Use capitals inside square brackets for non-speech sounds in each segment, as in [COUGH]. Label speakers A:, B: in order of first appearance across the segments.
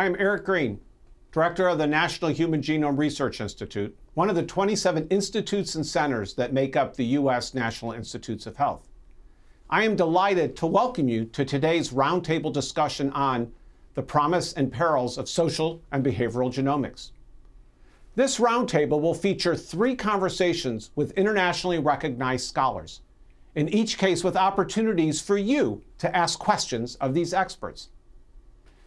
A: Hello, I am Eric Green, Director of the National Human Genome Research Institute, one of the 27 institutes and centers that make up the U.S. National Institutes of Health. I am delighted to welcome you to today's roundtable discussion on the promise and perils of social and behavioral genomics. This roundtable will feature three conversations with internationally recognized scholars, in each case with opportunities for you to ask questions of these experts.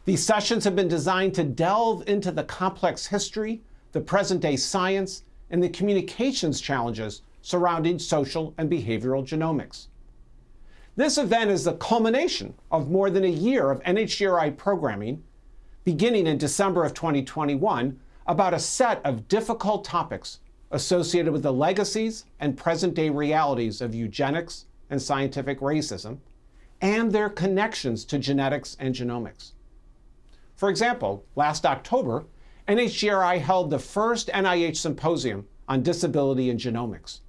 A: These sessions have been designed to delve into the complex history, the present-day science, and the communications challenges surrounding social and behavioral genomics. This event is the culmination of more than a year of NHGRI programming, beginning in December of 2021, about a set of difficult topics associated with the legacies and present-day realities of eugenics and scientific racism, and their connections to genetics and genomics. For example, last October, NHGRI held the first NIH symposium on disability and genomics,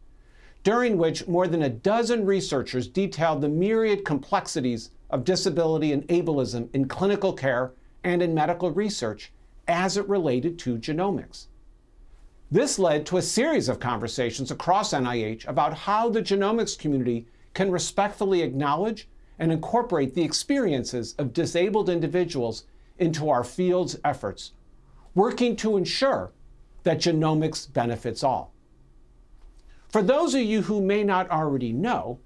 A: during which more than a dozen researchers detailed the myriad complexities of disability and ableism in clinical care and in medical research as it related to genomics. This led to a series of conversations across NIH about how the genomics community can respectfully acknowledge and incorporate the experiences of disabled individuals into our field's efforts, working to ensure that genomics benefits all. For those of you who may not already know,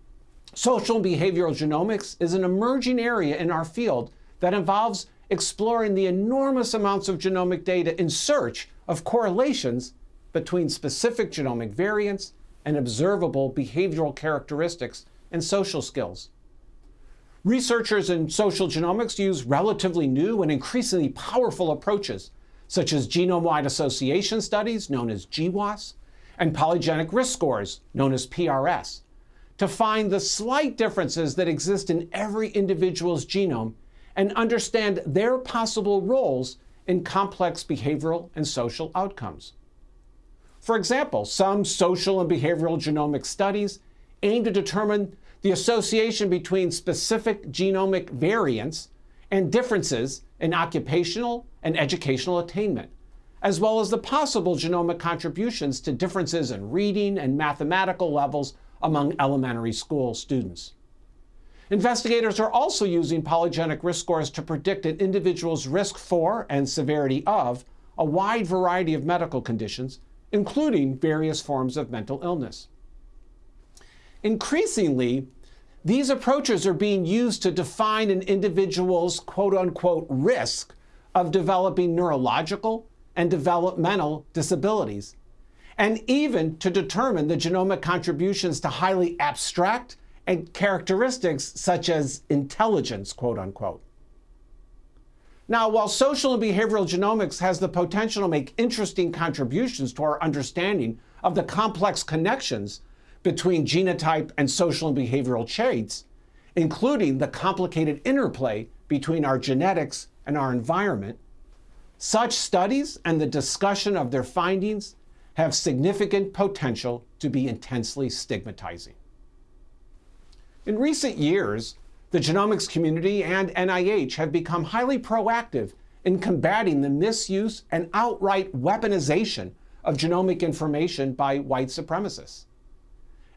A: social and behavioral genomics is an emerging area in our field that involves exploring the enormous amounts of genomic data in search of correlations between specific genomic variants and observable behavioral characteristics and social skills. Researchers in social genomics use relatively new and increasingly powerful approaches, such as genome-wide association studies, known as GWAS, and polygenic risk scores, known as PRS, to find the slight differences that exist in every individual's genome and understand their possible roles in complex behavioral and social outcomes. For example, some social and behavioral genomic studies aim to determine the association between specific genomic variants and differences in occupational and educational attainment, as well as the possible genomic contributions to differences in reading and mathematical levels among elementary school students. Investigators are also using polygenic risk scores to predict an individual's risk for and severity of a wide variety of medical conditions, including various forms of mental illness. Increasingly, these approaches are being used to define an individual's quote unquote risk of developing neurological and developmental disabilities, and even to determine the genomic contributions to highly abstract and characteristics such as intelligence, quote unquote. Now, while social and behavioral genomics has the potential to make interesting contributions to our understanding of the complex connections between genotype and social and behavioral traits, including the complicated interplay between our genetics and our environment, such studies and the discussion of their findings have significant potential to be intensely stigmatizing. In recent years, the genomics community and NIH have become highly proactive in combating the misuse and outright weaponization of genomic information by white supremacists.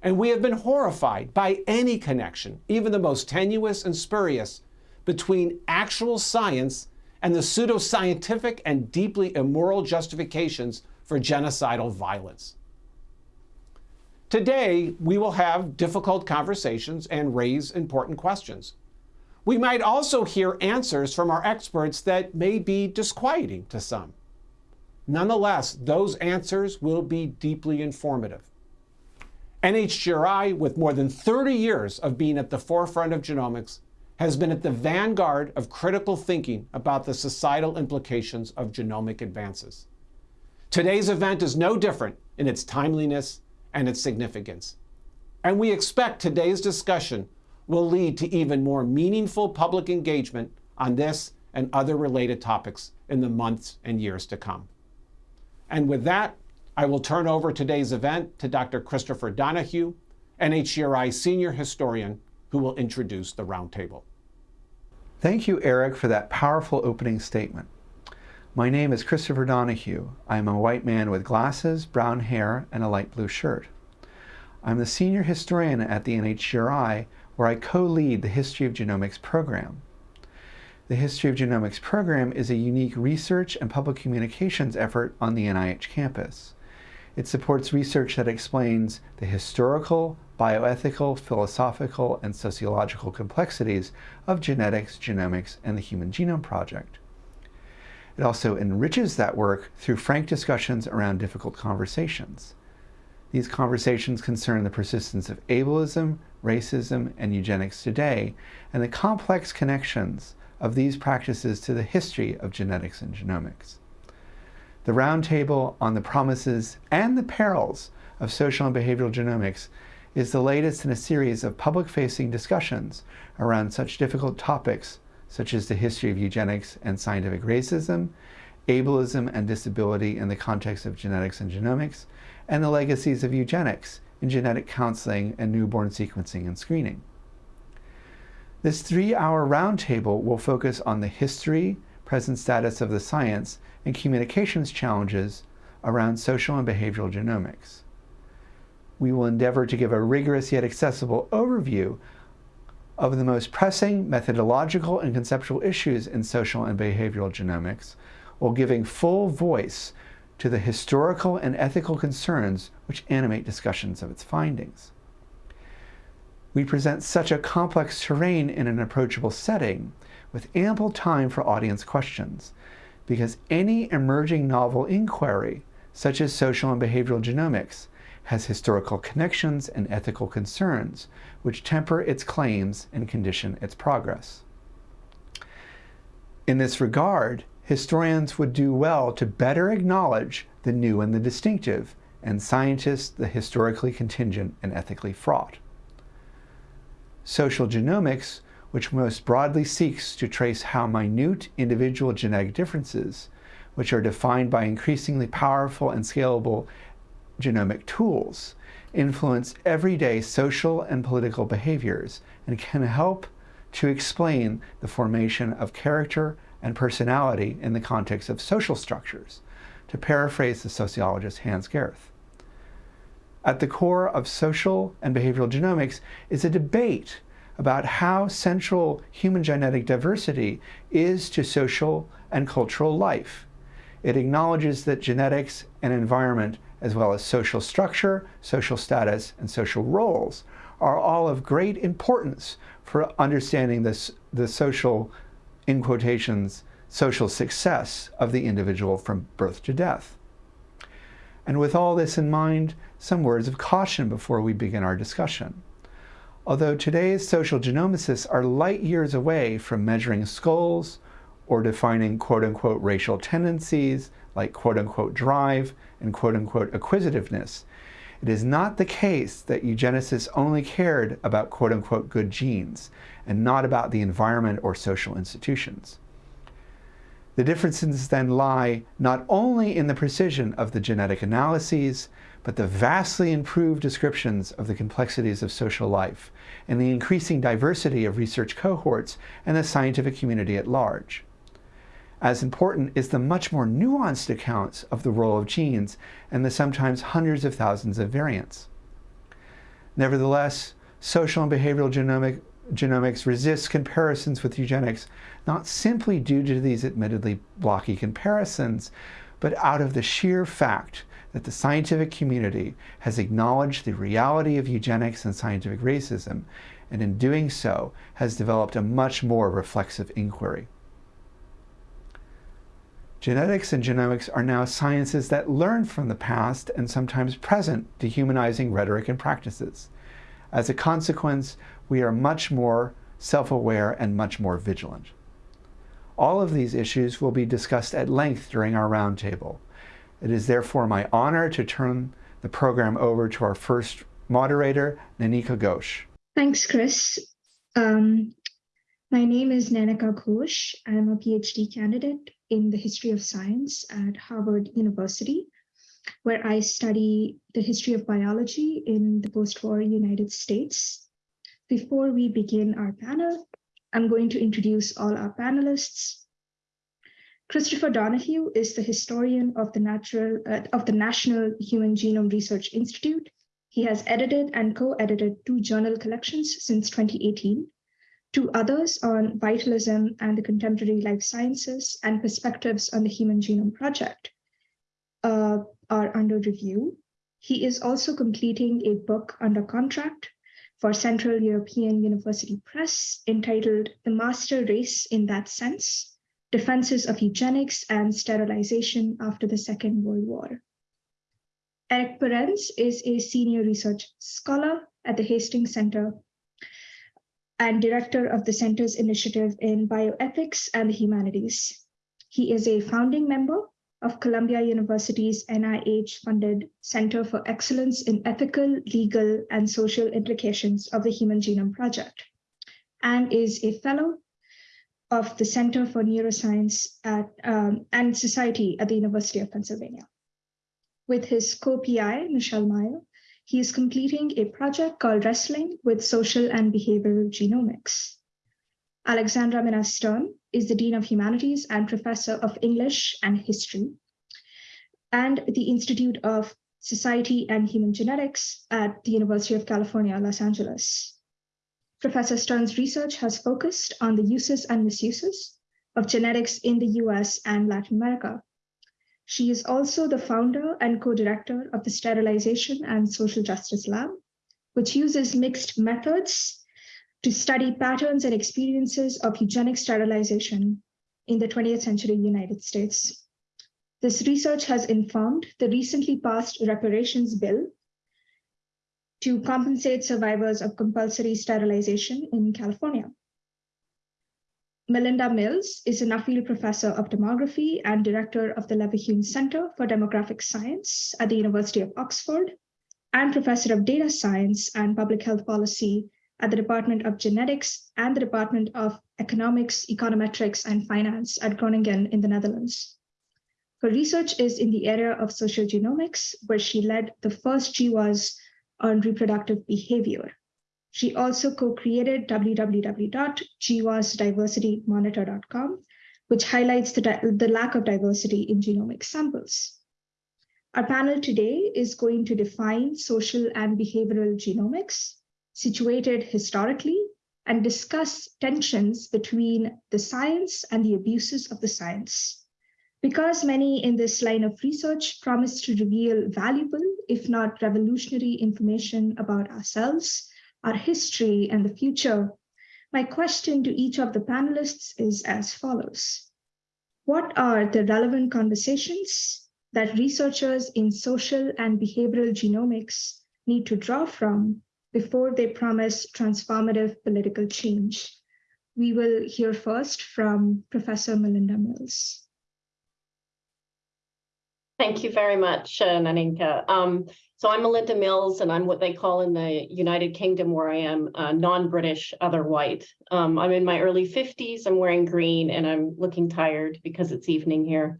A: And we have been horrified by any connection, even the most tenuous and spurious, between actual science and the pseudoscientific and deeply immoral justifications for genocidal violence. Today, we will have difficult conversations and raise important questions. We might also hear answers from our experts that may be disquieting to some. Nonetheless, those answers will be deeply informative. NHGRI, with more than 30 years of being at the forefront of genomics, has been at the vanguard of critical thinking about the societal implications of genomic advances. Today's event is no different in its timeliness and its significance. And we expect today's discussion will lead to even more meaningful public engagement on this and other related topics in the months and years to come. And with that, I will turn over today's event to Dr. Christopher Donohue, NHGRI Senior Historian, who will introduce the roundtable.
B: Thank you, Eric, for that powerful opening statement. My name is Christopher Donohue. I am a white man with glasses, brown hair, and a light blue shirt. I'm the senior historian at the NHGRI, where I co-lead the History of Genomics program. The History of Genomics program is a unique research and public communications effort on the NIH campus. It supports research that explains the historical, bioethical, philosophical, and sociological complexities of genetics, genomics, and the Human Genome Project. It also enriches that work through frank discussions around difficult conversations. These conversations concern the persistence of ableism, racism, and eugenics today, and the complex connections of these practices to the history of genetics and genomics. The Roundtable on the Promises and the Perils of Social and Behavioral Genomics is the latest in a series of public-facing discussions around such difficult topics such as the history of eugenics and scientific racism, ableism and disability in the context of genetics and genomics, and the legacies of eugenics in genetic counseling and newborn sequencing and screening. This three-hour roundtable will focus on the history, present status of the science, and communications challenges around social and behavioral genomics. We will endeavor to give a rigorous yet accessible overview of the most pressing methodological and conceptual issues in social and behavioral genomics while giving full voice to the historical and ethical concerns which animate discussions of its findings. We present such a complex terrain in an approachable setting with ample time for audience questions because any emerging novel inquiry, such as social and behavioral genomics, has historical connections and ethical concerns, which temper its claims and condition its progress. In this regard, historians would do well to better acknowledge the new and the distinctive, and scientists the historically contingent and ethically fraught. Social genomics, which most broadly seeks to trace how minute individual genetic differences, which are defined by increasingly powerful and scalable genomic tools influence everyday social and political behaviors and can help to explain the formation of character and personality in the context of social structures, to paraphrase the sociologist Hans Gerth. At the core of social and behavioral genomics is a debate about how central human genetic diversity is to social and cultural life. It acknowledges that genetics and environment as well as social structure, social status, and social roles are all of great importance for understanding this, the social, in quotations, social success of the individual from birth to death. And with all this in mind, some words of caution before we begin our discussion. Although today's social genomicists are light years away from measuring skulls or defining quote-unquote racial tendencies like quote-unquote drive and quote-unquote acquisitiveness. It is not the case that eugenicists only cared about quote-unquote good genes and not about the environment or social institutions. The differences then lie not only in the precision of the genetic analyses, but the vastly improved descriptions of the complexities of social life and the increasing diversity of research cohorts and the scientific community at large. As important is the much more nuanced accounts of the role of genes and the sometimes hundreds of thousands of variants. Nevertheless, social and behavioral genomic, genomics resists comparisons with eugenics, not simply due to these admittedly blocky comparisons, but out of the sheer fact that the scientific community has acknowledged the reality of eugenics and scientific racism, and in doing so has developed a much more reflexive inquiry. Genetics and genomics are now sciences that learn from the past and sometimes present dehumanizing rhetoric and practices. As a consequence, we are much more self-aware and much more vigilant. All of these issues will be discussed at length during our roundtable. It is therefore my honor to turn the program over to our first moderator, Nanika Ghosh.
C: Thanks, Chris. Um, my name is Nanika Ghosh. I'm a PhD candidate in the history of science at Harvard University, where I study the history of biology in the post-war United States. Before we begin our panel, I'm going to introduce all our panelists. Christopher Donohue is the historian of the, natural, uh, of the National Human Genome Research Institute. He has edited and co-edited two journal collections since 2018, two others on vitalism and the contemporary life sciences and perspectives on the Human Genome Project uh, are under review. He is also completing a book under contract for Central European University Press entitled The Master Race in That Sense, Defenses of Eugenics and Sterilization After the Second World War. Erik Parens is a senior research scholar at the Hastings Center and director of the Center's initiative in bioethics and the humanities. He is a founding member of Columbia University's NIH-funded Center for Excellence in Ethical, Legal, and Social Implications of the Human Genome Project, and is a fellow of the Center for Neuroscience at, um, and Society at the University of Pennsylvania. With his co-PI, Michelle Meyer, he is completing a project called Wrestling with Social and Behavioral Genomics. Alexandra Minna Stern is the Dean of Humanities and Professor of English and History, and the Institute of Society and Human Genetics at the University of California, Los Angeles. Professor Stern's research has focused on the uses and misuses of genetics in the US and Latin America. She is also the founder and co-director of the Sterilization and Social Justice Lab, which uses mixed methods to study patterns and experiences of eugenic sterilization in the 20th century United States. This research has informed the recently passed reparations bill to compensate survivors of compulsory sterilization in California. Melinda Mills is a Nuffield Professor of Demography and Director of the Leverhulme Center for Demographic Science at the University of Oxford and Professor of Data Science and Public Health Policy at the Department of Genetics and the Department of Economics, Econometrics, and Finance at Groningen in the Netherlands. Her research is in the area of social genomics, where she led the first GWAS on reproductive behavior. She also co-created www.gwasdiversitymonitor.com, which highlights the, the lack of diversity in genomic samples. Our panel today is going to define social and behavioral genomics, situated historically and discuss tensions between the science and the abuses of the science. Because many in this line of research promise to reveal valuable, if not revolutionary information about ourselves, our history, and the future, my question to each of the panelists is as follows. What are the relevant conversations that researchers in social and behavioral genomics need to draw from before they promise transformative political change. We will hear first from Professor Melinda Mills.
D: Thank you very much, uh, Naninka. Um, so I'm Melinda Mills, and I'm what they call in the United Kingdom, where I am uh, non-British, other white. Um, I'm in my early 50s, I'm wearing green, and I'm looking tired because it's evening here.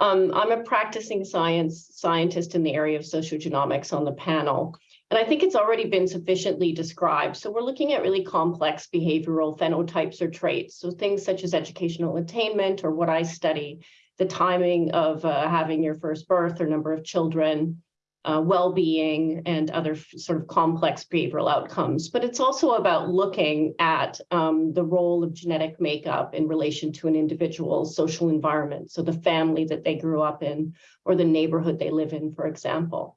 D: Um, I'm a practicing science scientist in the area of sociogenomics on the panel. And I think it's already been sufficiently described. So we're looking at really complex behavioral phenotypes or traits. So things such as educational attainment or what I study, the timing of uh, having your first birth or number of children, uh, well-being and other sort of complex behavioral outcomes. But it's also about looking at um, the role of genetic makeup in relation to an individual's social environment. So the family that they grew up in or the neighborhood they live in, for example.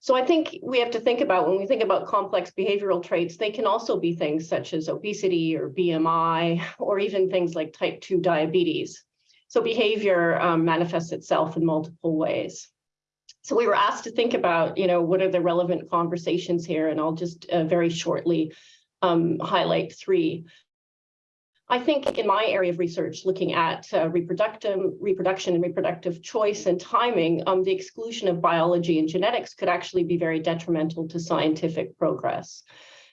D: So I think we have to think about when we think about complex behavioral traits, they can also be things such as obesity or BMI, or even things like type 2 diabetes. So behavior um, manifests itself in multiple ways. So we were asked to think about, you know, what are the relevant conversations here? And I'll just uh, very shortly um, highlight three. I think in my area of research, looking at uh, reproductive, reproduction and reproductive choice and timing, um, the exclusion of biology and genetics could actually be very detrimental to scientific progress.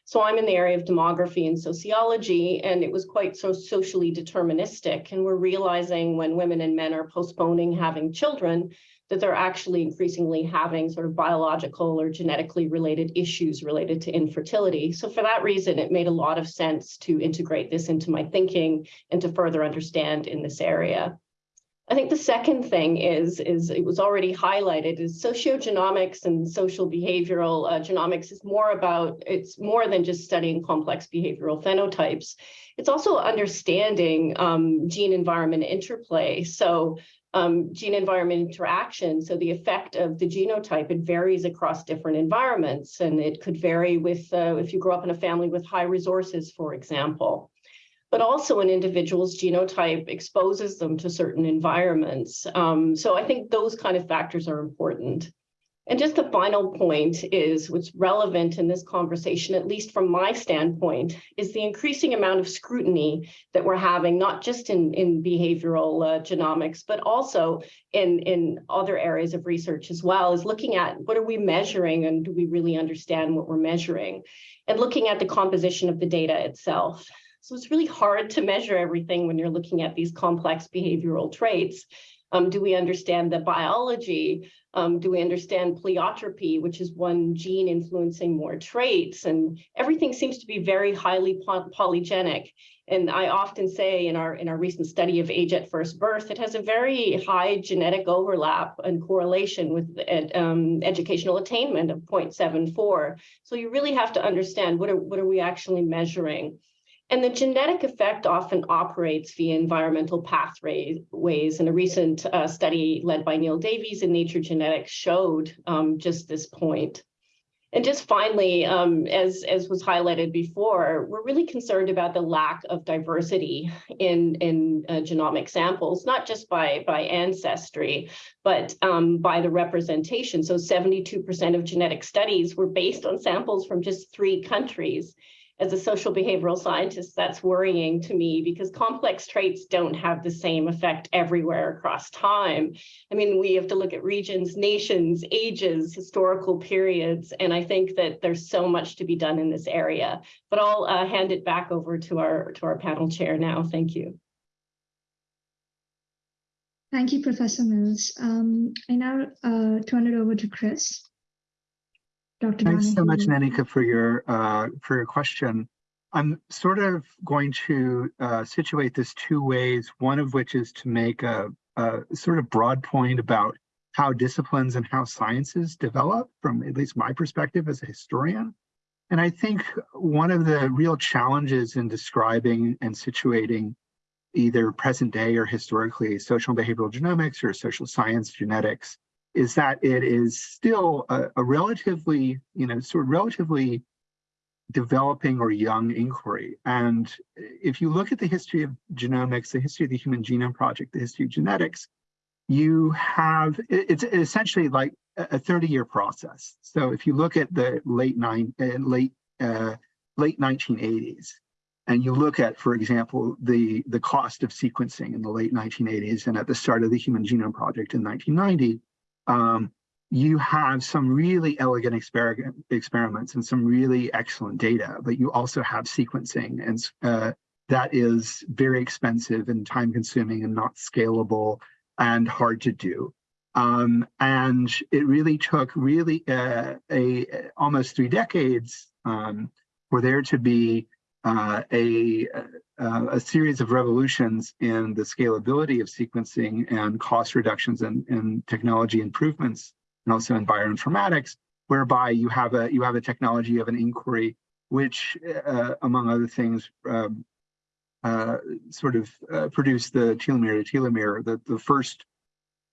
D: So I'm in the area of demography and sociology, and it was quite so socially deterministic. And we're realizing when women and men are postponing having children, that they're actually increasingly having sort of biological or genetically related issues related to infertility. So for that reason, it made a lot of sense to integrate this into my thinking and to further understand in this area. I think the second thing is, is it was already highlighted, is sociogenomics and social behavioral uh, genomics is more about, it's more than just studying complex behavioral phenotypes. It's also understanding um, gene environment interplay. So um, gene environment interaction. So the effect of the genotype, it varies across different environments and it could vary with uh, if you grow up in a family with high resources, for example but also an individual's genotype exposes them to certain environments. Um, so I think those kind of factors are important. And just the final point is what's relevant in this conversation, at least from my standpoint, is the increasing amount of scrutiny that we're having, not just in, in behavioral uh, genomics, but also in, in other areas of research as well, is looking at what are we measuring and do we really understand what we're measuring? And looking at the composition of the data itself. So it's really hard to measure everything when you're looking at these complex behavioral traits. Um, do we understand the biology? Um, do we understand pleiotropy, which is one gene influencing more traits? And everything seems to be very highly poly polygenic. And I often say in our in our recent study of age at first birth, it has a very high genetic overlap and correlation with um, educational attainment of 0.74. So you really have to understand what are what are we actually measuring. And the genetic effect often operates via environmental pathways. And a recent uh, study led by Neil Davies in Nature Genetics showed um, just this point. And just finally, um, as, as was highlighted before, we're really concerned about the lack of diversity in, in uh, genomic samples, not just by, by ancestry, but um, by the representation. So 72% of genetic studies were based on samples from just three countries as a social behavioral scientist, that's worrying to me because complex traits don't have the same effect everywhere across time. I mean, we have to look at regions, nations, ages, historical periods, and I think that there's so much to be done in this area. But I'll uh, hand it back over to our to our panel chair now. Thank you.
C: Thank you, Professor Mills. Um, I now uh, turn it over to Chris. Dr.
E: Thanks so much. Nanika, for your uh, for your question. I'm sort of going to uh, situate this two ways, one of which is to make a, a sort of broad point about how disciplines and how sciences develop from at least my perspective as a historian. And I think one of the real challenges in describing and situating either present day or historically social behavioral genomics or social science genetics is that it is still a, a, relatively, you know, sort of relatively developing or young inquiry. And if you look at the history of genomics, the history of the Human Genome Project, the history of genetics, you have, it's essentially like a 30-year process. So if you look at the late nine, uh, late uh, late 1980s, and you look at, for example, the the cost of sequencing in the late 1980s and at the start of the Human Genome Project in 1990, um, you have some really elegant exper experiments and some really excellent data, but you also have sequencing and uh, that is very expensive and time consuming and not scalable and hard to do. Um, and it really took really uh, a, almost three decades um, for there to be uh, a, uh, a series of revolutions in the scalability of sequencing and cost reductions and, and technology improvements, and also in bioinformatics, whereby you have a you have a technology of an inquiry, which, uh, among other things, um, uh, sort of uh, produced the telomere to telomere, the, the first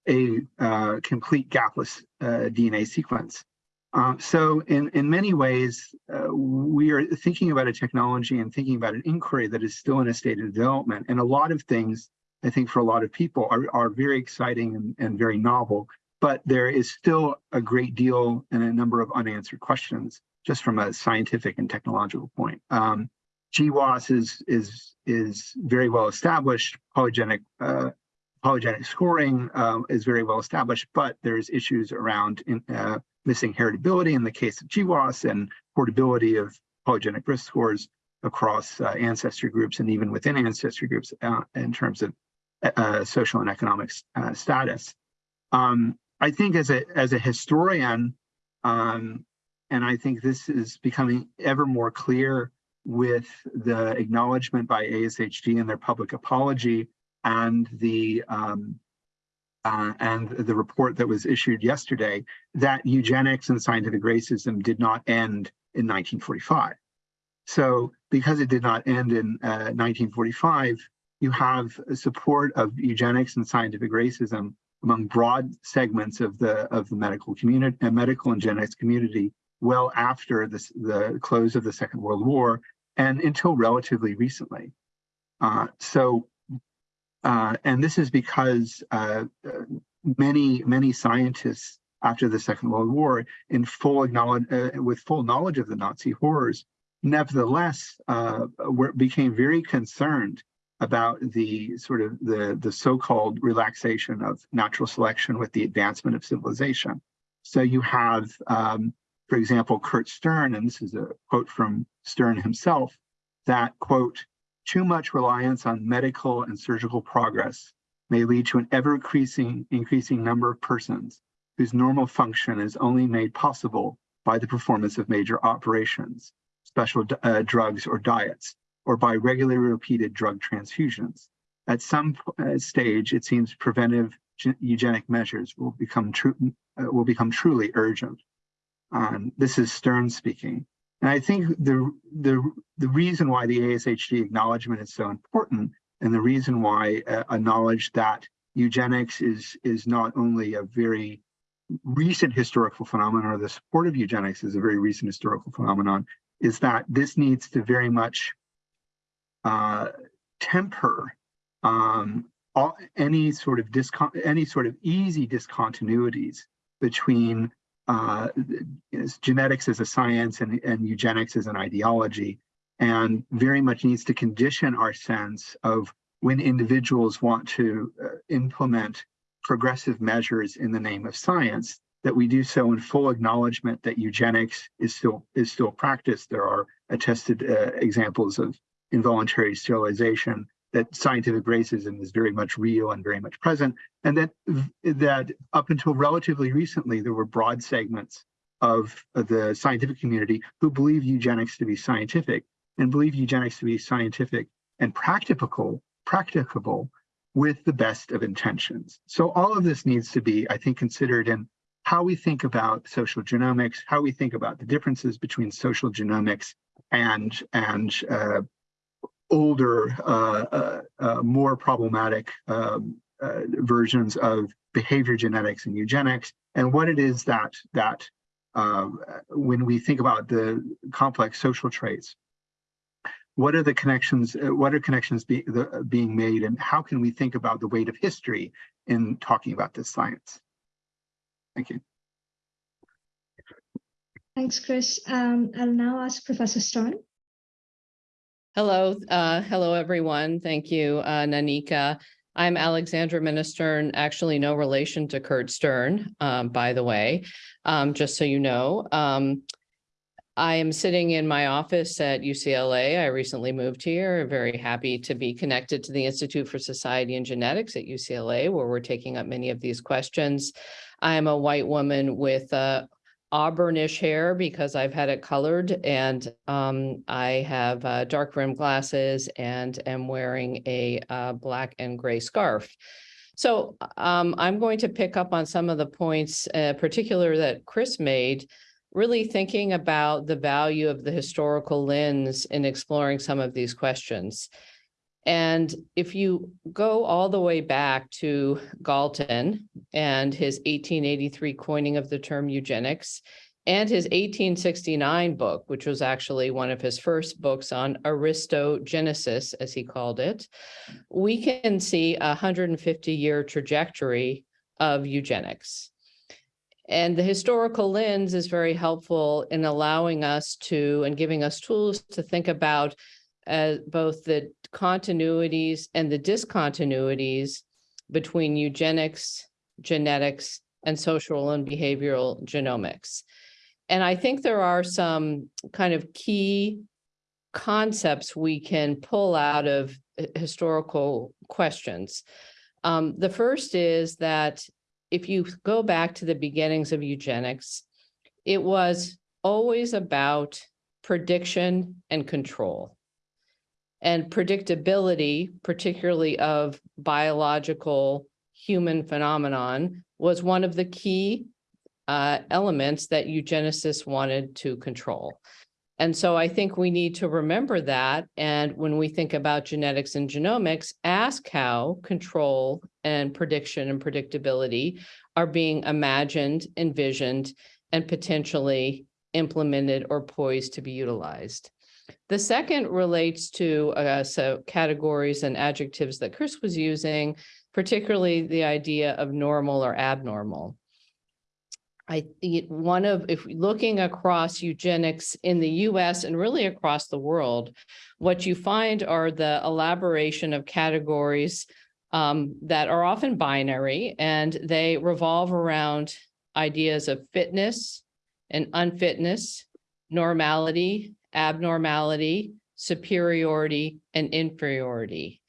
E: a uh, complete gapless DNA sequence. Um, so in, in many ways, uh, we are thinking about a technology and thinking about an inquiry that is still in a state of development. And a lot of things, I think for a lot of people are, are very exciting and, and very novel, but there is still a great deal and a number of unanswered questions just from a scientific and technological point. Um, GWAS is, is, is very well established, polygenic uh, polygenic scoring um, is very well established, but there's issues around in, uh, missing heritability in the case of GWAS and portability of polygenic risk scores across uh, ancestry groups and even within ancestry groups uh, in terms of uh, social and economic uh, status. Um, I think as a as a historian, um, and I think this is becoming ever more clear with the acknowledgement by ASHG and their public apology and the um, uh, and the report that was issued yesterday that eugenics and scientific racism did not end in 1945. So because it did not end in uh, 1945, you have support of eugenics and scientific racism among broad segments of the of the medical community and medical and genetics community well after this, the close of the Second World War and until relatively recently. Uh, so, uh, and this is because uh, many, many scientists after the Second World War in full acknowledge, uh, with full knowledge of the Nazi horrors, nevertheless uh, were, became very concerned about the sort of the, the so-called relaxation of natural selection with the advancement of civilization. So you have, um, for example, Kurt Stern, and this is a quote from Stern himself, that, quote, too much reliance on medical and surgical progress may lead to an ever increasing, increasing number of persons whose normal function is only made possible by the performance of major operations, special uh, drugs or diets, or by regularly repeated drug transfusions. At some uh, stage, it seems preventive eugenic measures will become true uh, will become truly urgent. Um, this is Stern speaking. And I think the, the, the reason why the ASHG acknowledgement is so important and the reason why uh, a knowledge that eugenics is, is not only a very recent historical phenomenon or the support of eugenics is a very recent historical phenomenon is that this needs to very much uh, temper um, all, any sort of any sort of easy discontinuities between uh, genetics as a science and, and eugenics as an ideology, and very much needs to condition our sense of when individuals want to uh, implement progressive measures in the name of science, that we do so in full acknowledgement that eugenics is still is still practiced. There are attested uh, examples of involuntary sterilization, that scientific racism is very much real and very much present, and that that up until relatively recently, there were broad segments of, the scientific community who believe eugenics to be scientific and believe eugenics to be scientific and practicable, practicable with the best of intentions. So all of this needs to be, I think, considered in how we think about social genomics, how we think about the differences between social genomics and and uh, older, uh, uh, uh, more problematic um, uh, versions of behavior genetics and eugenics, and what it is that that um, when we think about the complex social traits, what are the connections? Uh, what are connections be, the, being made, and how can we think about the weight of history in talking about this science? Thank you.
C: Thanks, Chris. Um, I'll now ask Professor Stern.
F: Hello, uh, hello, everyone. Thank you, uh, Nanika. I'm Alexandra Minna Stern, actually no relation to Kurt Stern, um, by the way, um, just so you know. Um, I am sitting in my office at UCLA. I recently moved here, very happy to be connected to the Institute for Society and Genetics at UCLA, where we're taking up many of these questions. I'm a white woman with uh, auburnish hair because I've had it colored and um, I have uh, dark rim glasses and am wearing a uh, black and gray scarf. So um, I'm going to pick up on some of the points, uh, particular that Chris made, really thinking about the value of the historical lens in exploring some of these questions. And if you go all the way back to Galton and his 1883 coining of the term eugenics and his 1869 book, which was actually one of his first books on aristogenesis, as he called it, we can see a 150 year trajectory of eugenics. And the historical lens is very helpful in allowing us to and giving us tools to think about uh, both the continuities and the discontinuities between eugenics, genetics, and social and behavioral genomics. And I think there are some kind of key concepts we can pull out of historical questions. Um, the first is that if you go back to the beginnings of eugenics, it was always about prediction and control. And predictability, particularly of biological human phenomenon, was one of the key uh, elements that eugenicists wanted to control. And so I think we need to remember that. And when we think about genetics and genomics, ask how control and prediction and predictability are being imagined, envisioned, and potentially implemented or poised to be utilized. The second relates to uh, so categories and adjectives that Chris was using, particularly the idea of normal or abnormal. I think one of, if looking across eugenics in the US and really across the world, what you find are the elaboration of categories um, that are often binary and they revolve around ideas of fitness and unfitness, normality, abnormality, superiority, and inferiority.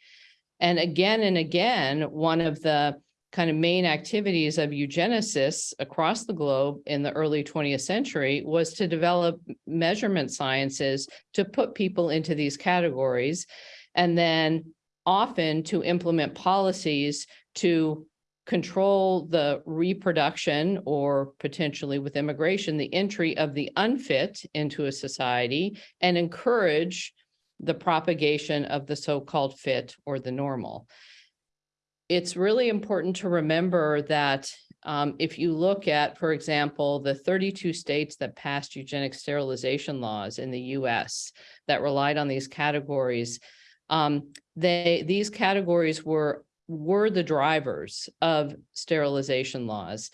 F: And again and again, one of the kind of main activities of eugenicists across the globe in the early 20th century was to develop measurement sciences to put people into these categories and then often to implement policies to control the reproduction or potentially with immigration, the entry of the unfit into a society and encourage the propagation of the so-called fit or the normal. It's really important to remember that um, if you look at, for example, the 32 states that passed eugenic sterilization laws in the US that relied on these categories, um, they these categories were were the drivers of sterilization laws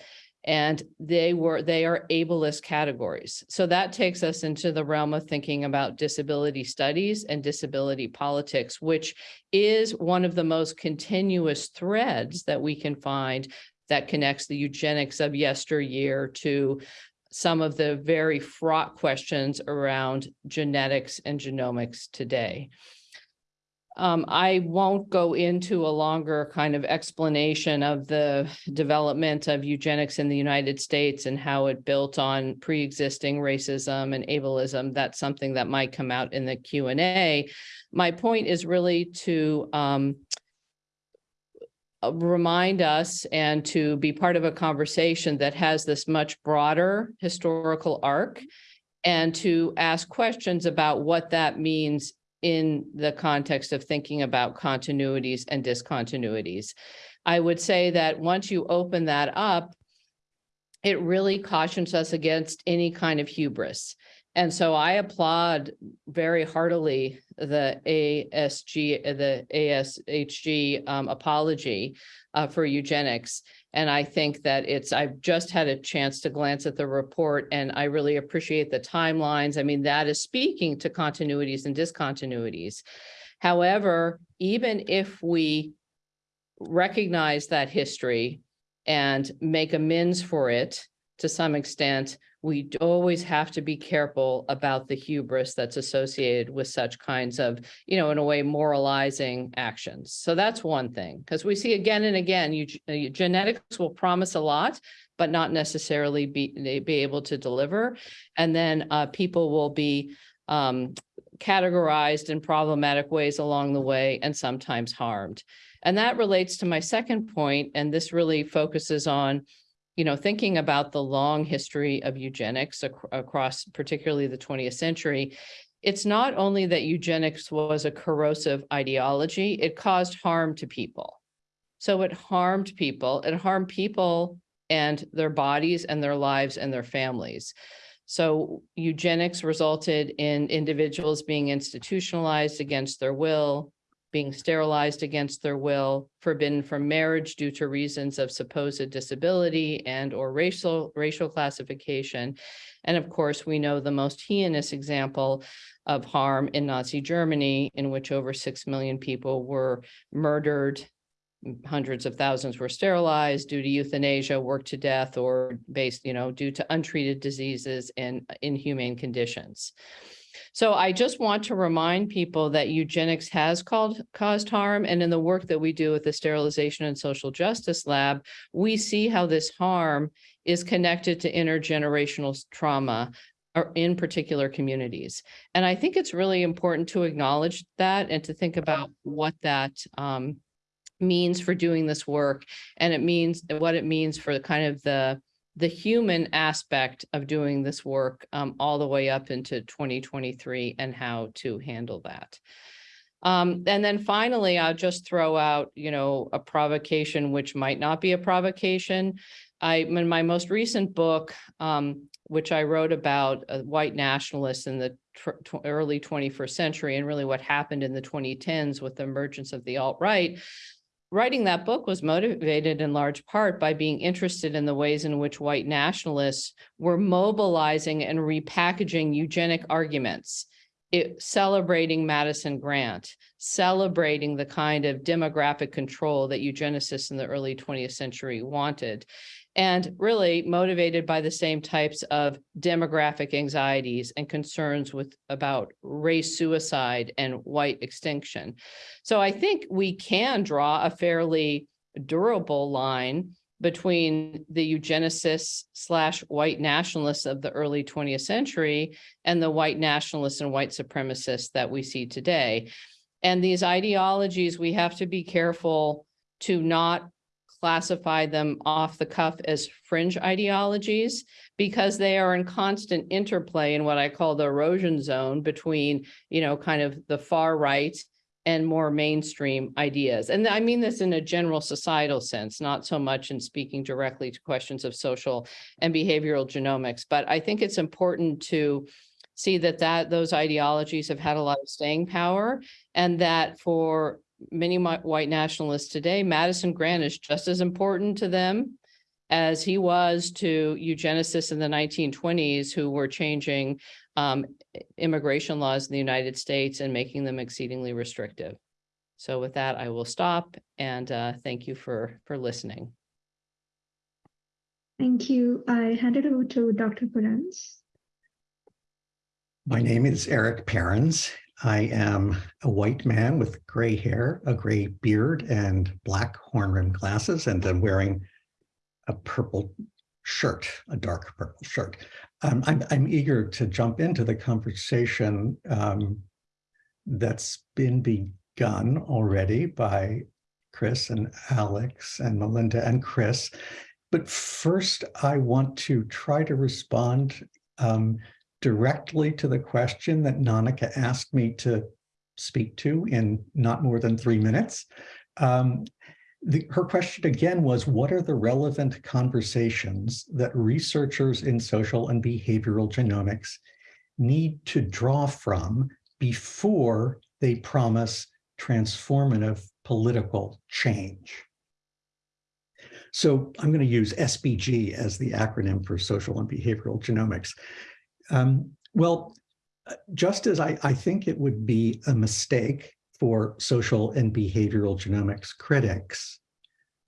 F: and they were they are ableist categories. So that takes us into the realm of thinking about disability studies and disability politics, which is one of the most continuous threads that we can find that connects the eugenics of yesteryear to some of the very fraught questions around genetics and genomics today. Um, I won't go into a longer kind of explanation of the development of eugenics in the United States and how it built on pre-existing racism and ableism. That's something that might come out in the Q&A. My point is really to um, uh, remind us and to be part of a conversation that has this much broader historical arc and to ask questions about what that means in the context of thinking about continuities and discontinuities. I would say that once you open that up, it really cautions us against any kind of hubris. And so I applaud very heartily the ASG, the ASHG um, apology uh, for eugenics. And I think that it's, I've just had a chance to glance at the report and I really appreciate the timelines. I mean, that is speaking to continuities and discontinuities. However, even if we recognize that history and make amends for it to some extent, we always have to be careful about the hubris that's associated with such kinds of, you know, in a way, moralizing actions. So that's one thing, because we see again and again, you, uh, genetics will promise a lot, but not necessarily be, be able to deliver. And then uh, people will be um, categorized in problematic ways along the way and sometimes harmed. And that relates to my second point, and this really focuses on you know, thinking about the long history of eugenics ac across particularly the 20th century, it's not only that eugenics was a corrosive ideology, it caused harm to people. So it harmed people, it harmed people and their bodies and their lives and their families. So eugenics resulted in individuals being institutionalized against their will, being sterilized against their will, forbidden from marriage due to reasons of supposed disability and or racial, racial classification. And of course, we know the most heinous example of harm in Nazi Germany, in which over 6 million people were murdered, hundreds of thousands were sterilized due to euthanasia, worked to death, or based, you know, due to untreated diseases and inhumane conditions. So I just want to remind people that eugenics has called, caused harm. And in the work that we do with the Sterilization and Social Justice Lab, we see how this harm is connected to intergenerational trauma in particular communities. And I think it's really important to acknowledge that and to think about what that um, means for doing this work. And it means what it means for the kind of the the human aspect of doing this work um, all the way up into 2023 and how to handle that. Um, and then finally, I'll just throw out, you know, a provocation, which might not be a provocation. I, in my most recent book, um, which I wrote about uh, white nationalists in the early 21st century and really what happened in the 2010s with the emergence of the alt-right, writing that book was motivated in large part by being interested in the ways in which white nationalists were mobilizing and repackaging eugenic arguments, it, celebrating Madison Grant, celebrating the kind of demographic control that eugenicists in the early 20th century wanted and really motivated by the same types of demographic anxieties and concerns with about race suicide and white extinction. So I think we can draw a fairly durable line between the eugenicists slash white nationalists of the early 20th century and the white nationalists and white supremacists that we see today. And these ideologies, we have to be careful to not classify them off the cuff as fringe ideologies because they are in constant interplay in what I call the erosion zone between, you know, kind of the far right and more mainstream ideas. And I mean this in a general societal sense, not so much in speaking directly to questions of social and behavioral genomics, but I think it's important to see that that those ideologies have had a lot of staying power and that for many white nationalists today, Madison Grant is just as important to them as he was to eugenicists in the 1920s who were changing um, immigration laws in the United States and making them exceedingly restrictive. So with that, I will stop and uh, thank you for, for listening.
C: Thank you. I hand it over to Dr. Parens.
G: My name is Erik Parens, I am a white man with gray hair, a gray beard, and black horn-rimmed glasses, and I'm wearing a purple shirt, a dark purple shirt. Um, I'm, I'm, eager to jump into the conversation um, that's been begun already by Chris and Alex and Melinda and Chris. But first, I want to try to respond um, directly to the question that Nanika asked me to speak to in not more than three minutes. Um, the, her question again was, what are the relevant conversations that researchers in social and behavioral genomics need to draw from before they promise transformative political change? So I'm going to use SBG as the acronym for social and behavioral genomics. Um, well, uh, just as I, I think it would be a mistake for social and behavioral genomics critics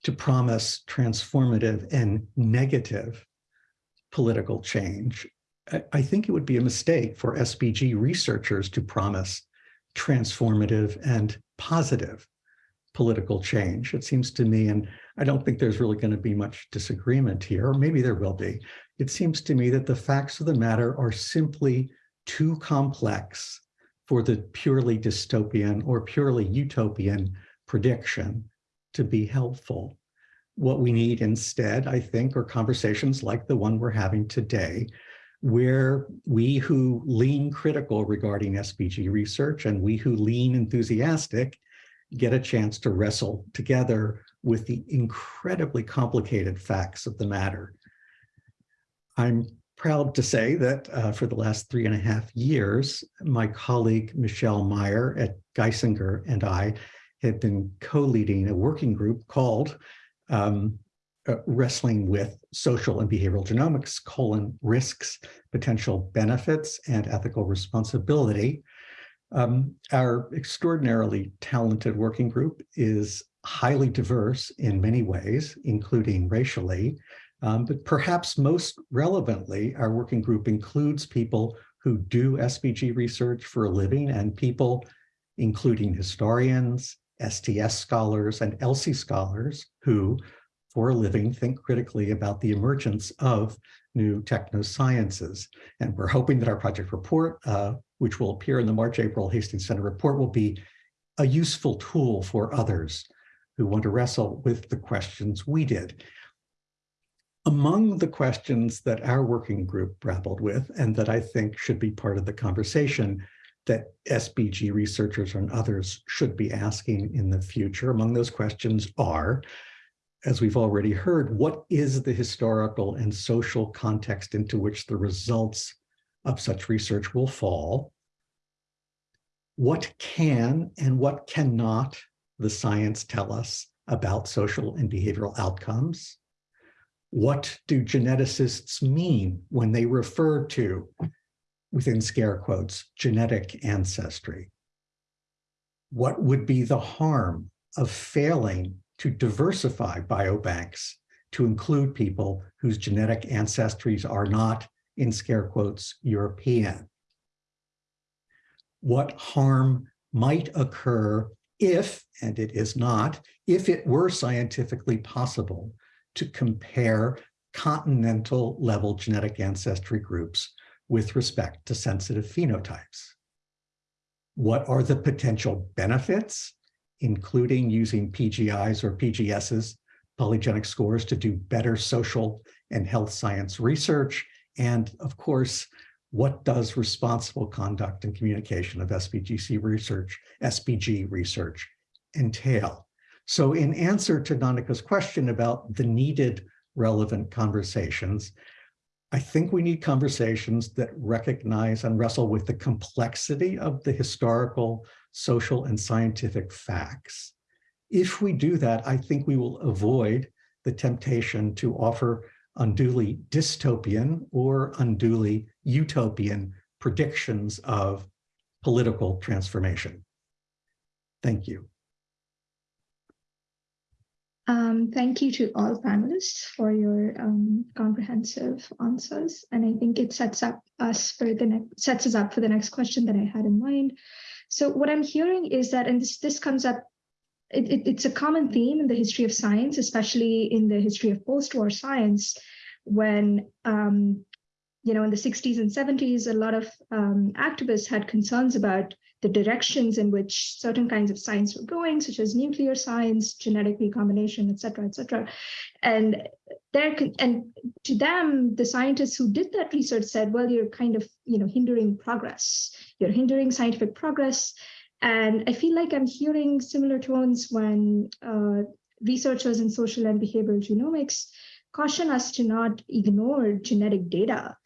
G: to promise transformative and negative political change, I, I think it would be a mistake for SBG researchers to promise transformative and positive political change. It seems to me, and I don't think there's really going to be much disagreement here, or maybe there will be, it seems to me that the facts of the matter are simply too complex for the purely dystopian or purely utopian prediction to be helpful. What we need instead, I think, are conversations like the one we're having today, where we who lean critical regarding SBG research and we who lean enthusiastic get a chance to wrestle together with the incredibly complicated facts of the matter. I'm proud to say that uh, for the last three and a half years, my colleague Michelle Meyer at Geisinger and I have been co-leading a working group called um, uh, Wrestling with Social and Behavioral Genomics, colon, risks, potential benefits, and ethical responsibility. Um, our extraordinarily talented working group is highly diverse in many ways, including racially, um, but perhaps most relevantly, our working group includes people who do SBG research for a living and people, including historians, STS scholars, and ELSI scholars who, for a living, think critically about the emergence of new technosciences. And we're hoping that our project report, uh, which will appear in the March-April Hastings Center report, will be a useful tool for others who want to wrestle with the questions we did. Among the questions that our working group grappled with and that I think should be part of the conversation that SBG researchers and others should be asking in the future, among those questions are, as we've already heard, what is the historical and social context into which the results of such research will fall? What can and what cannot the science tell us about social and behavioral outcomes? What do geneticists mean when they refer to, within scare quotes, genetic ancestry? What would be the harm of failing to diversify biobanks to include people whose genetic ancestries are not, in scare quotes, European? What harm might occur if, and it is not, if it were scientifically possible to compare continental level genetic ancestry groups with respect to sensitive phenotypes. What are the potential benefits, including using PGIs or PGSs, polygenic scores to do better social and health science research? And of course, what does responsible conduct and communication of SPGC research, SBG research entail? So in answer to Nanika's question about the needed relevant conversations, I think we need conversations that recognize and wrestle with the complexity of the historical, social, and scientific facts. If we do that, I think we will avoid the temptation to offer unduly dystopian or unduly utopian predictions of political transformation. Thank you.
C: Um, thank you to all panelists for your um, comprehensive answers. And I think it sets up us for the next sets us up for the next question that I had in mind. So what I'm hearing is that, and this, this comes up, it, it, it's a common theme in the history of science, especially in the history of post-war science, when um, you know, in the 60s and 70s, a lot of um, activists had concerns about the directions in which certain kinds of science were going, such as nuclear science, genetic recombination, et cetera, et cetera. And there, and to them, the scientists who did that research said, well, you're kind of, you know, hindering progress. You're hindering scientific progress. And I feel like I'm hearing similar tones when uh, researchers in social and behavioral genomics caution us to not ignore genetic data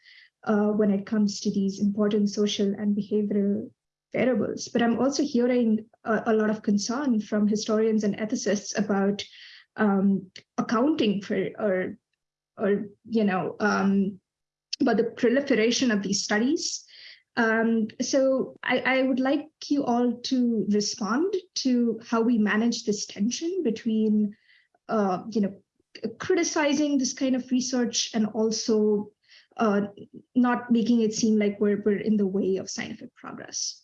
C: uh, when it comes to these important social and behavioral variables. But I'm also hearing a, a lot of concern from historians and ethicists about um, accounting for or or you know um, about the proliferation of these studies. Um, so I, I, would like you all to respond to how we manage this tension between uh, you know criticizing this kind of research and also uh, not making it seem like we're, we're in the way of scientific progress.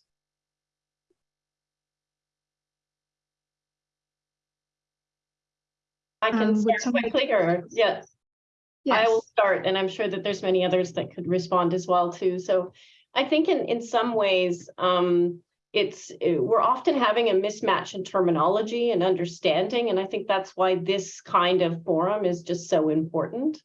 D: I can
C: Um,
D: start quickly or, yes, yes, I will start and I'm sure that there's many others that could respond as well too. So I think in, in some ways, um, it's, eh, we're often having a mismatch in terminology and understanding. And I think that's why this kind of forum is just so important.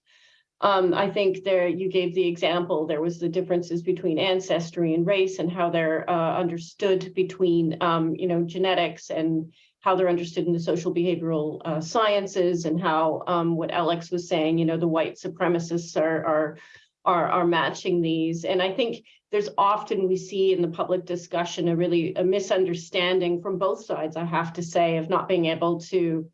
D: Um, I think there, you gave the example, there was the differences between ancestry and race and how they're uh, understood between, um, you know, genetics and how they're understood in the social behavioral uh, sciences and how um, what Alex was saying, you know, the white supremacists are, are, are, are matching these. And I think there's often we see in the public discussion a really a misunderstanding from both sides, I have to say, of not being able to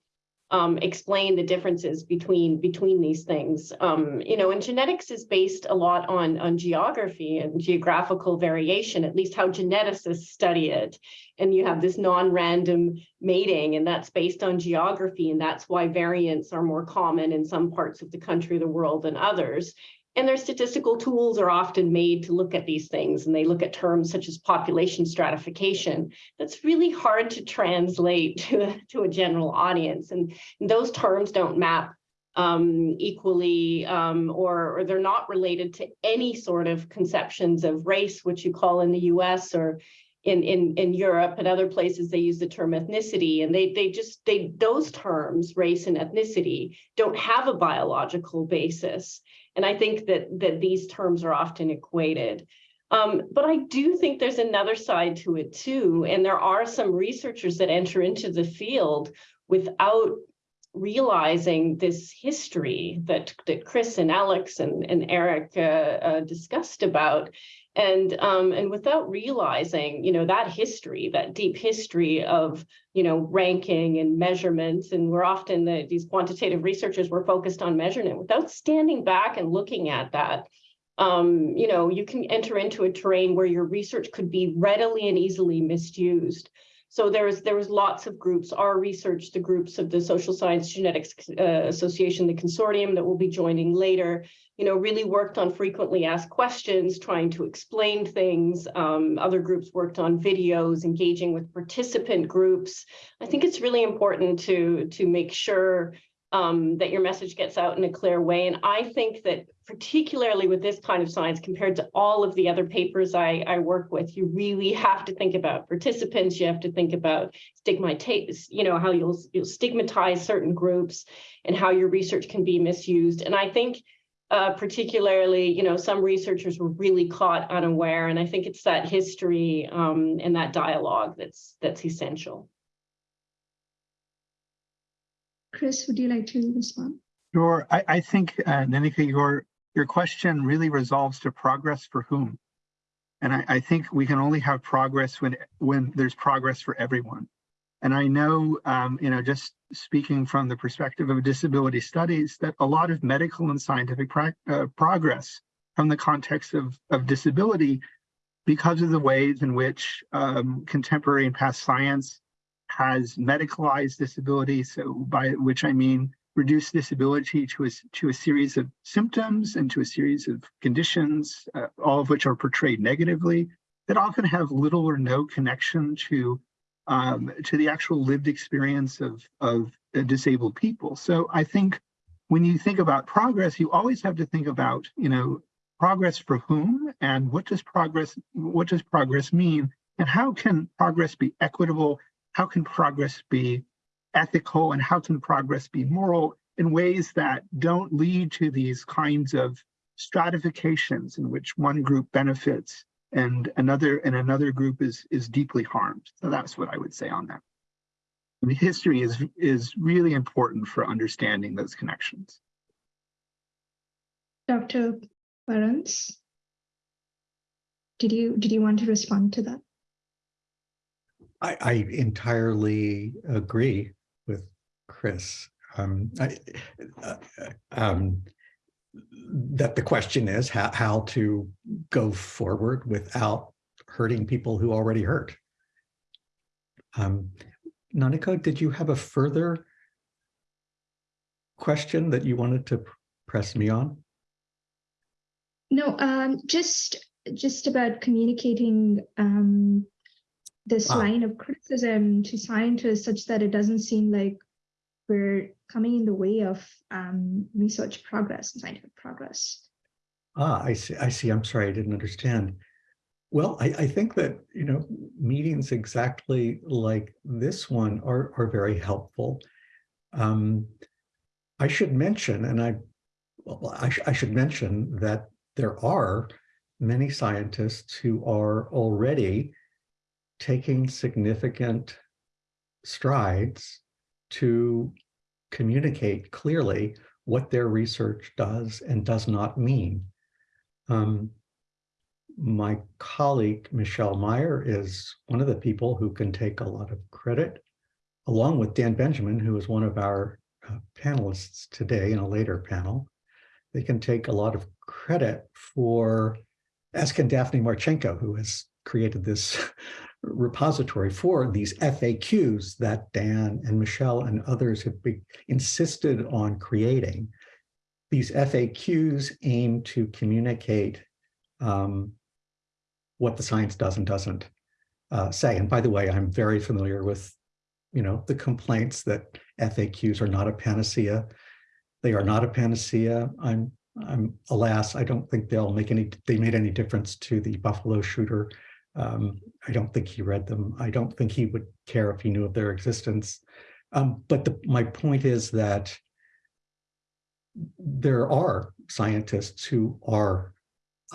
D: um, explain the differences between between these things. Um, you know, and genetics is based a lot on on geography and geographical variation, at least how geneticists study it. And you have this non-random mating, and that's based on geography, and that's why variants are more common in some parts of the country, the world, than others. And their statistical tools are often made to look at these things and they look at terms such as population stratification. That's really hard to translate [LAUGHS] to, a- to a general audience. And those terms don't map um, equally um, or, or they're not related to any sort of conceptions of race, which you call in the US or in, in, in Europe and other places, they use the term ethnicity and they, they just, they, those terms, race and ethnicity, don't have a biological basis. And I think that, that these terms are often equated. Um, but I do think there's another side to it too. And there are some researchers that enter into the field without realizing this history that, that Chris and Alex and, and Erik uh, uh, discussed about. And um, and without realizing, you know, that history, that deep history of, you know, ranking and measurements, and we're often the, these quantitative researchers were focused on measurement. Without standing back and looking at that, um, you know, you can enter into a terrain where your research could be readily and easily misused. So there was there was lots of groups. Our research, the groups of the Social Science Genetics uh, Association, the consortium that we'll be joining later, you know, really worked on frequently asked questions, trying to explain things. Um, other groups worked on videos, engaging with participant groups. I think it's really important to to make sure um, that your message gets out in a clear way. And I think that particularly with this kind of science compared to all of the other papers I, I work with, you really have to think about participants. You have to think about stigmatize, you know, how you'll, you'll stigmatize certain groups and how your research can be misused. And I think uh, particularly, you know, some researchers were really caught unaware. And I think it's that history um, and that dialogue that's that's essential.
C: Chris, would you like to respond?
E: Sure. I, I think, uh, Nanika, your, your question really resolves to progress for whom? And I, I think we can only have progress when, when there's progress for everyone. And I know, um, you know, just speaking from the perspective of disability studies, that a lot of medical and scientific uh, progress from the context of, of disability because of the ways in which um, contemporary and past science has medicalized disability. So by which I mean reduced disability to a, to a series of symptoms and to a series of conditions, uh, all of which are portrayed negatively, that often have little or no connection to um, to the actual lived experience of, of disabled people. So I think when you think about progress, you always have to think about, you know, progress for whom and what does progress, what does progress mean? And how can progress be equitable? How can progress be ethical and how can progress be moral in ways that don't lead to these kinds of stratifications in which one group benefits and another and another group is is deeply harmed. So that's what I would say on that. I mean, history is is really important for understanding those connections.
C: Dr. Barnes, did you did you want to respond to that?
G: I, I entirely agree with Chris. Um, I, uh, um, that the question is how, how to go forward without hurting people who already hurt. Um, Nanika, did you have a further question that you wanted to press me on?
C: No, um, just just about communicating um, this
G: Ah.
C: line of criticism to scientists such that it doesn't seem like we're coming in the way of um, research progress and scientific progress.
G: Ah, I see. I see. I'm sorry, I didn't understand. Well, I, I think that, you know, meetings exactly like this one are, are very helpful. Um, I should mention, and I, well, I, sh I should mention that there are many scientists who are already taking significant strides to communicate clearly what their research does and does not mean. Um, my colleague, Michelle Meyer, is one of the people who can take a lot of credit, along with Dan Benjamin, who is one of our uh, panelists today in a later panel. They can take a lot of credit for, as can Daphne Martschenko, who has created this [LAUGHS] repository for these FAQs that Dan and Michelle and others have insisted on creating. these FAQs aim to communicate um, what the science does and doesn't uh, say. And by the way, I'm very familiar with, you know, the complaints that FAQs are not a panacea. They are not a panacea. I'm, I'm, alas, I don't think they'll make any, they made any difference to the Buffalo shooter. Um, I don't think he read them. I don't think he would care if he knew of their existence. Um, but the, my point is that there are scientists who are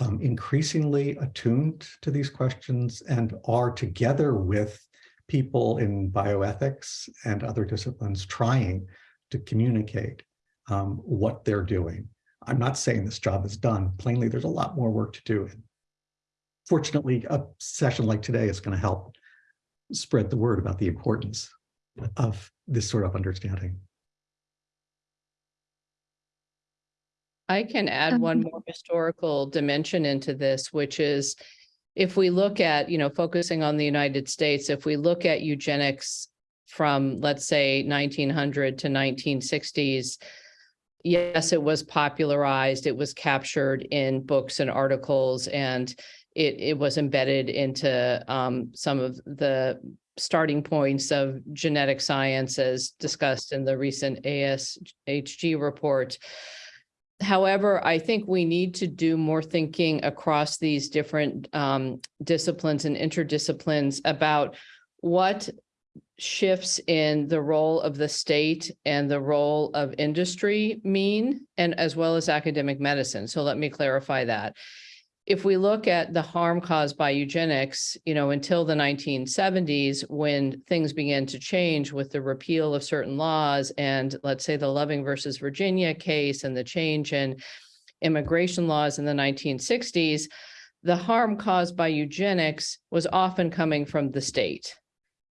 G: um, increasingly attuned to these questions and are together with people in bioethics and other disciplines trying to communicate um, what they're doing. I'm not saying this job is done. Plainly, there's a lot more work to do. Fortunately, a session like today is going to help spread the word about the importance of this sort of understanding.
F: I can add one
C: Um,
F: more historical dimension into this, which is if we look at, you know, focusing on the United States, if we look at eugenics from, let's say, nineteen hundred to nineteen sixties, yes, it was popularized, it was captured in books and articles, and it, it was embedded into um, some of the starting points of genetic science as discussed in the recent ASHG report. However, I think we need to do more thinking across these different um, disciplines and interdisciplines about what shifts in the role of the state and the role of industry mean, and as well as academic medicine. So let me clarify that. If we look at the harm caused by eugenics, you know, until the nineteen seventies, when things began to change with the repeal of certain laws and let's say the Loving versus Virginia case and the change in immigration laws in the nineteen sixties, the harm caused by eugenics was often coming from the state.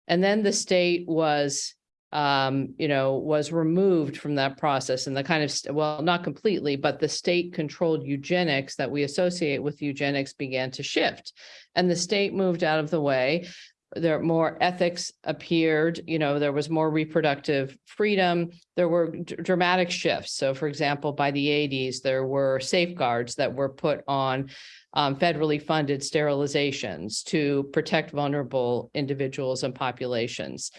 F: And then the state was, um, you know, was removed from that process and the kind of, well, not completely, but the state controlled eugenics that we associate with eugenics began to shift. And the state moved out of the way. There more ethics appeared, you know, there was more reproductive freedom. There were dramatic shifts. So for example, by the eighties, there were safeguards that were put on um, federally funded sterilizations to protect vulnerable individuals and populations.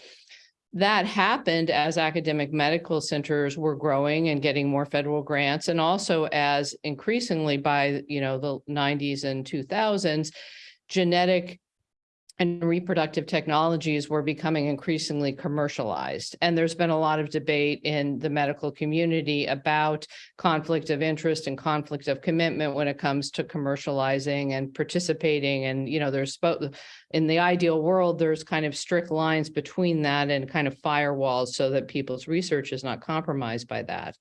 F: That happened as academic medical centers were growing and getting more federal grants, and also as increasingly by, you know, the nineties and two thousands, genetic and reproductive technologies were becoming increasingly commercialized. And there's been a lot of debate in the medical community about conflict of interest and conflict of commitment when it comes to commercializing and participating. And, you know, there's spo- in the ideal world, there's kind of strict lines between that and kind of firewalls so that people's research is not compromised by that.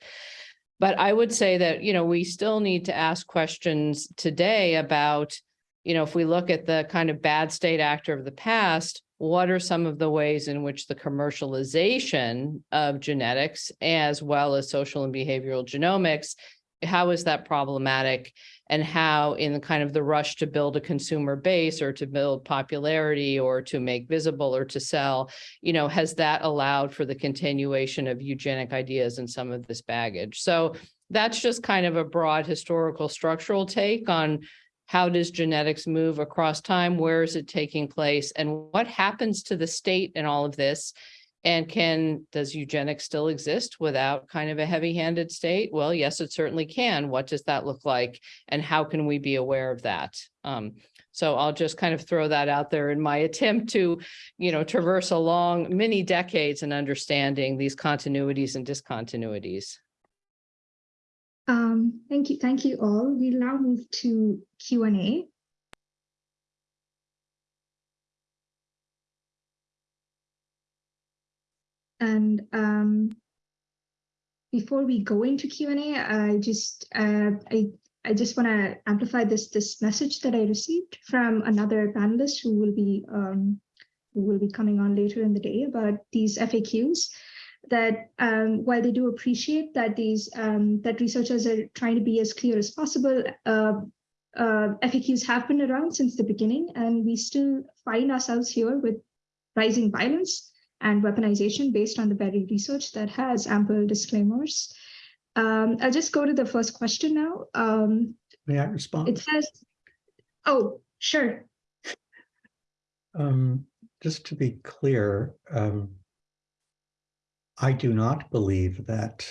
F: But I would say that, you know, we still need to ask questions today about you know, if we look at the kind of bad state actor of the past, what are some of the ways in which the commercialization of genetics as well as social and behavioral genomics, how is that problematic? And how in the kind of the rush to build a consumer base or to build popularity or to make visible or to sell, you know, has that allowed for the continuation of eugenic ideas and some of this baggage? So that's just kind of a broad historical structural take on how does genetics move across time? Where is it taking place? And what happens to the state in all of this? And can, does eugenics still exist without kind of a heavy-handed state? Well, yes, it certainly can. What does that look like? And how can we be aware of that? Um, so I'll just kind of throw that out there in my [LAUGHS] attempt to, you know, traverse along many decades in understanding these continuities and discontinuities.
C: Um, thank you, thank you all. We'll now move to Q and um, before we go into Q and A, I just uh, I I just want to amplify this this message that I received from another panelist who will be um, who will be coming on later in the day about these FAQs that um, while they do appreciate that these um, that researchers are trying to be as clear as possible, uh, uh, FAQs have been around since the beginning, and we still find ourselves here with rising violence and weaponization based on the very research that has ample disclaimers. Um, I'll just go to the first question now. Um,
G: May I respond?
C: it says, oh, sure.
G: Um, just to be clear, um, I do not believe that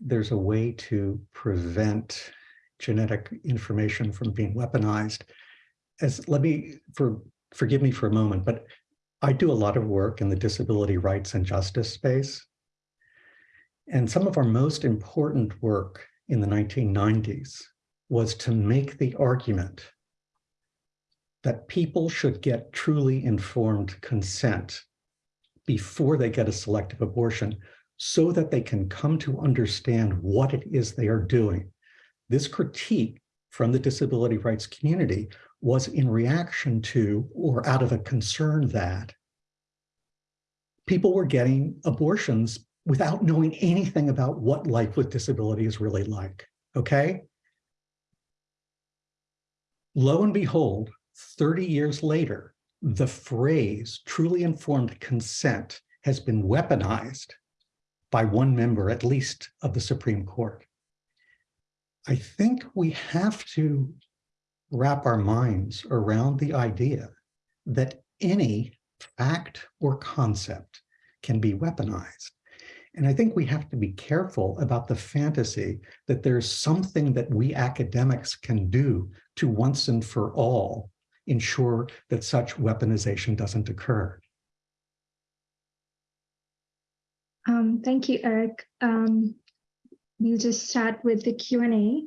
G: there's a way to prevent genetic information from being weaponized. As let me for forgive me for a moment, but I do a lot of work in the disability rights and justice space. And some of our most important work in the 1990s was to make the argument that people should get truly informed consent before they get a selective abortion so that they can come to understand what it is they are doing. This critique from the disability rights community was in reaction to or out of a concern that people were getting abortions without knowing anything about what life with disability is really like, okay? Lo and behold, 30 years later, the phrase truly informed consent has been weaponized by one member, at least, of the Supreme Court. I think we have to wrap our minds around the idea that any fact or concept can be weaponized. And I think we have to be careful about the fantasy that there's something that we academics can do to once and for all ensure that such weaponization doesn't occur.
C: Um, thank you, Erik. Um, we'll just start with the Q&A.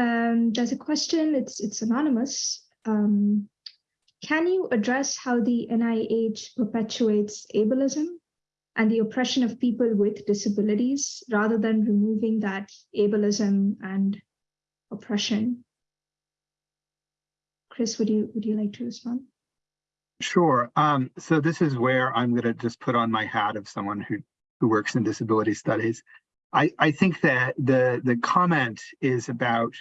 C: Um, there's a question, it's, it's anonymous. Um, can you address how the NIH perpetuates ableism and the oppression of people with disabilities rather than removing that ableism and oppression? Chris, would you would you like to respond?
E: Sure. Um, so this is where I'm going to just put on my hat of someone who who works in disability studies. I, I think that the the comment is about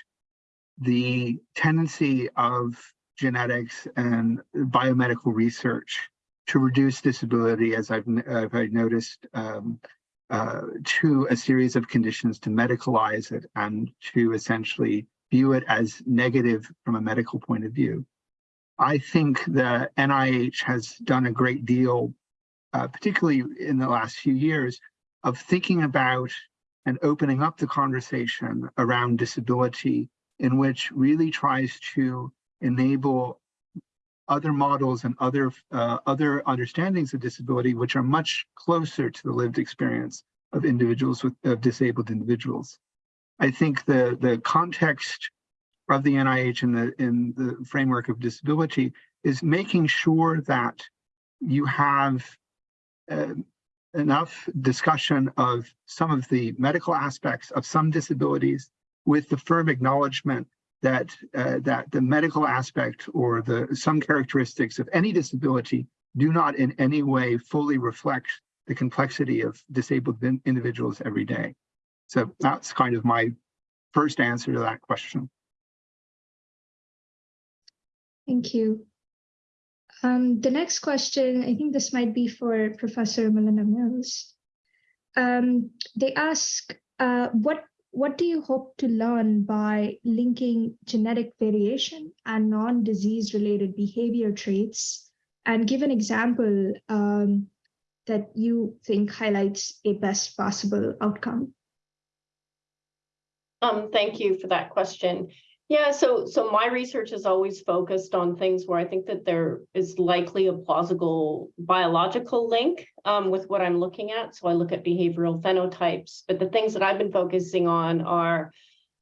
E: the tendency of genetics and biomedical research to reduce disability, as I've, I've noticed, um, uh, to a series of conditions to medicalize it and to essentially view it as negative from a medical point of view. I think the NIH has done a great deal, uh, particularly in the last few years, of thinking about and opening up the conversation around disability in which really tries to enable other models and other uh, other understandings of disability, which are much closer to the lived experience of individuals with of disabled individuals. I think the, the context of the NIH in the, in the framework of disability is making sure that you have uh, enough discussion of some of the medical aspects of some disabilities with the firm acknowledgement that uh, that the medical aspect or the some characteristics of any disability do not in any way fully reflect the complexity of disabled individuals every day. So that's kind of my first answer to that question.
C: Thank you. Um, the next question, I think this might be for Professor Melinda Mills. Um, they ask, uh, what, what do you hope to learn by linking genetic variation and non-disease related behavior traits? And give an example um, that you think highlights a best possible outcome.
D: Um, thank you for that question. Yeah, so so my research is always focused on things where I think that there is likely a plausible biological link um, with what I'm looking at. So I look at behavioral phenotypes, but the things that I've been focusing on are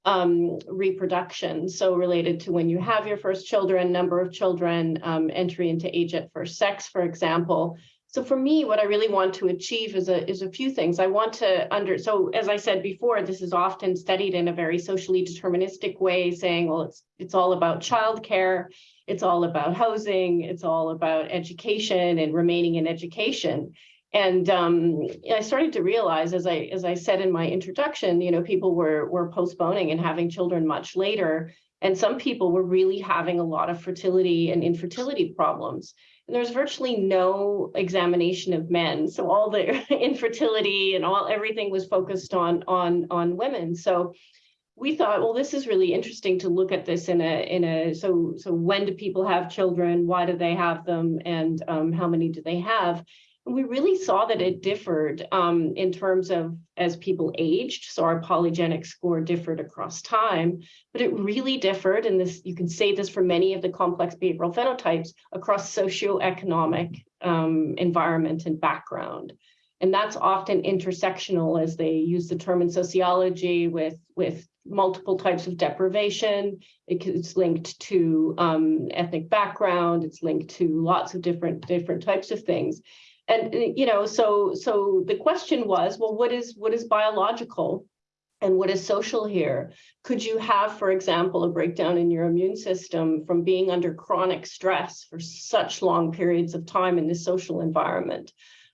D: um, reproduction. So related to when you have your first children, number of children, um, entry into age at first sex, for example. So for me, what I really want to achieve is a, is a few things. I want to under, so as I said before, this is often studied in a very socially deterministic way, saying, well, it's, it's all about childcare, it's all about housing, it's all about education and remaining in education. And um, I started to realize, as I as I said in my introduction, you know, people were were postponing and having children much later, and some people were really having a lot of fertility and infertility problems. There's virtually no examination of men. So all the [LAUGHS] infertility and all everything was focused on on on women. So we thought, well, this is really interesting to look at this in a in a so so when do people have children? Why do they have them? And um, how many do they have? And we really saw that it differed um, in terms of as people aged. So our polygenic score differed across time, but it really differed. And this you can say this for many of the complex behavioral phenotypes across socioeconomic um, environment and background. And that's often intersectional as they use the term in sociology with, with multiple types of deprivation. It's linked to um, ethnic background. It's linked to lots of different, different types of things. And, you know, so, so the question was, well, what is, what is biological? And what is social here? Could you have, for example, a breakdown in your immune system from being under chronic stress for such long periods of time in this social environment?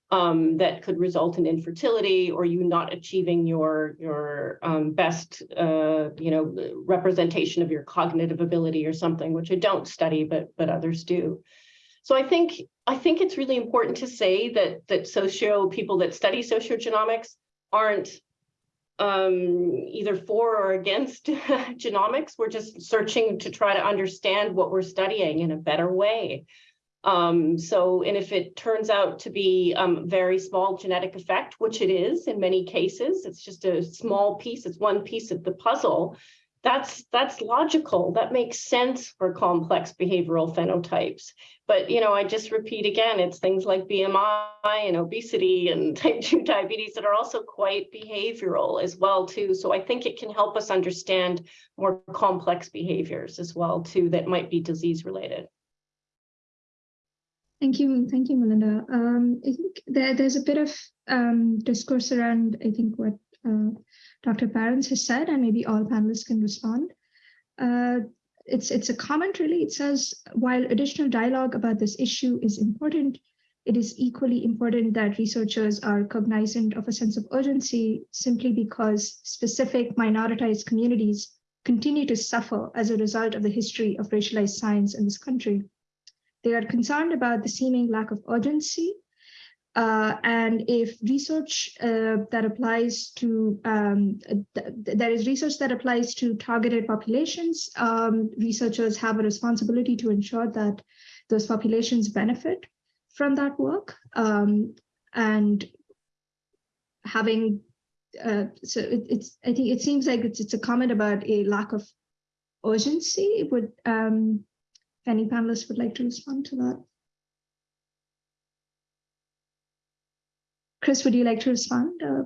D: um, that could result in infertility or you not achieving your your um, best uh, you know representation of your cognitive ability or something which I don't study but but others do. So I think I think it's really important to say that that socio people that study sociogenomics aren't um, either for or against [LAUGHS] genomics. We're just searching to try to understand what we're studying in a better way. Um, so, and if it turns out to be um, very small genetic effect, which it is in many cases, it's just a small piece, it's one piece of the puzzle. That's that's logical. That makes sense for complex behavioral phenotypes. But you know, I just repeat again, it's things like BMI and obesity and [LAUGHS] type 2 diabetes that are also quite behavioral as well too. So I think it can help us understand more complex behaviors as well too that might be disease related.
C: Thank you, thank you, Melinda. Um, I think there, there's a bit of um, discourse around, I think, what uh, Dr. Parens has said, and maybe all panelists can respond. Uh, it's, it's a comment, really. It says, while additional dialogue about this issue is important, it is equally important that researchers are cognizant of a sense of urgency simply because specific minoritized communities continue to suffer as a result of the history of racialized science in this country. They are concerned about the seeming lack of urgency. Uh, and if research uh, that applies to, um, th there is research that applies to targeted populations, um, researchers have a responsibility to ensure that those populations benefit from that work. Um, and having, uh, so it, it's, I think it seems like it's, it's a comment about a lack of urgency. Would um, any panelists would like to respond to that. Chris, would you like to respond? Uh,